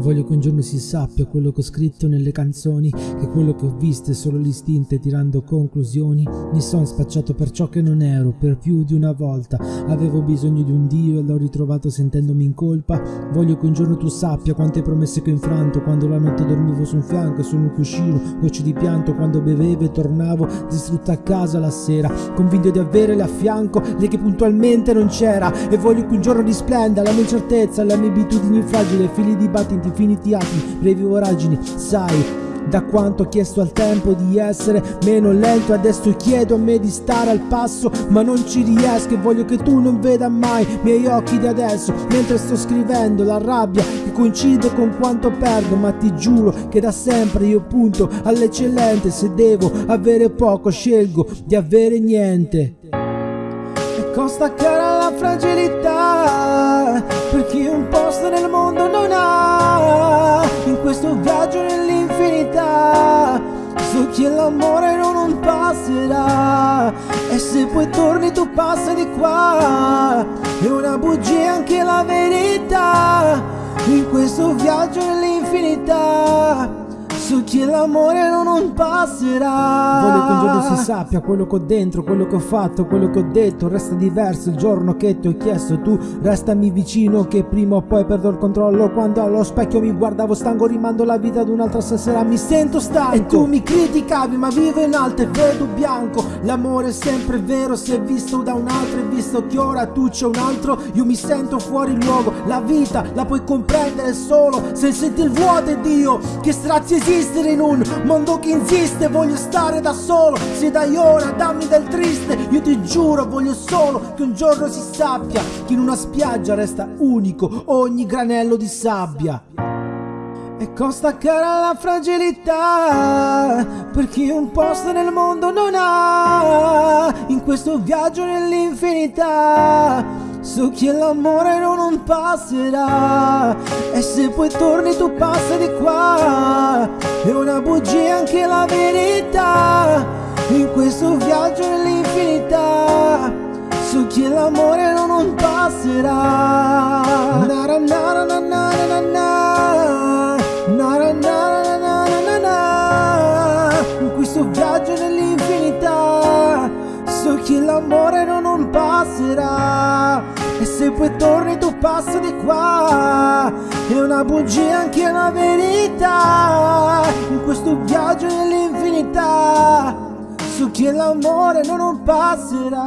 Voglio che un giorno si sappia quello che ho scritto nelle canzoni, che quello che ho visto è solo l'istinto e tirando conclusioni. Mi son spacciato per ciò che non ero, per più di una volta. Avevo bisogno di un Dio e l'ho ritrovato sentendomi in colpa. Voglio che un giorno tu sappia quante promesse che ho infranto, quando la notte dormivo su un fianco e su un cuscino, gocce di pianto, quando bevevo e tornavo distrutta a casa la sera, convinto di averle a fianco, lei che puntualmente non c'era. E voglio che un giorno risplenda la mia incertezza, le mie abitudini fragili, figli di battiti infiniti atti, brevi voragini, sai da quanto ho chiesto al tempo di essere meno lento adesso chiedo a me di stare al passo ma non ci riesco e voglio che tu non veda mai i miei occhi di adesso mentre sto scrivendo la rabbia che coincide con quanto perdo ma ti giuro che da sempre io punto all'eccellente se devo avere poco scelgo di avere niente. E costa cara la fragilità so che l'amore non passerà. E se poi torni tu passa di qua. È una bugia anche la verità. In questo viaggio nell'infinità so che l'amore non passerà. Voglio che un giorno si sappia quello che ho dentro, quello che ho fatto, quello che ho detto. Resta diverso il giorno che ti ho chiesto. Tu Restami vicino che prima o poi perdo il controllo. Quando allo specchio mi guardavo stanco rimando la vita ad un'altra stasera Mi sento stanco. E tu mi criticavi ma vivo in alto e vedo bianco. L'amore è sempre vero se è visto da un altro E visto che ora tu c'è un altro. Io mi sento fuori luogo. La vita la puoi comprendere solo Se senti il vuoto e Dio Che strazi esiste esistere in un mondo che insiste. Voglio stare da solo, se dai ora dammi del triste. Io ti giuro voglio solo che un giorno si sappia Che in una spiaggia resta unico ogni granello di sabbia. E costa cara la fragilità per chi un posto nel mondo non ha in questo viaggio nell'infinità So che l'amore non passerà. E se poi torni tu passa di qua. È una bugia anche la verità. In questo viaggio nell'infinità Su chi l'amore non, non passerà Nara nara nara nara nara Nara nara nara nara In questo viaggio nell'infinità Su chi l'amore non, non passerà. E se poi torni tu passa di qua. È una bugia anche una verità. In questo viaggio nell'infinità So che l'amore non passerà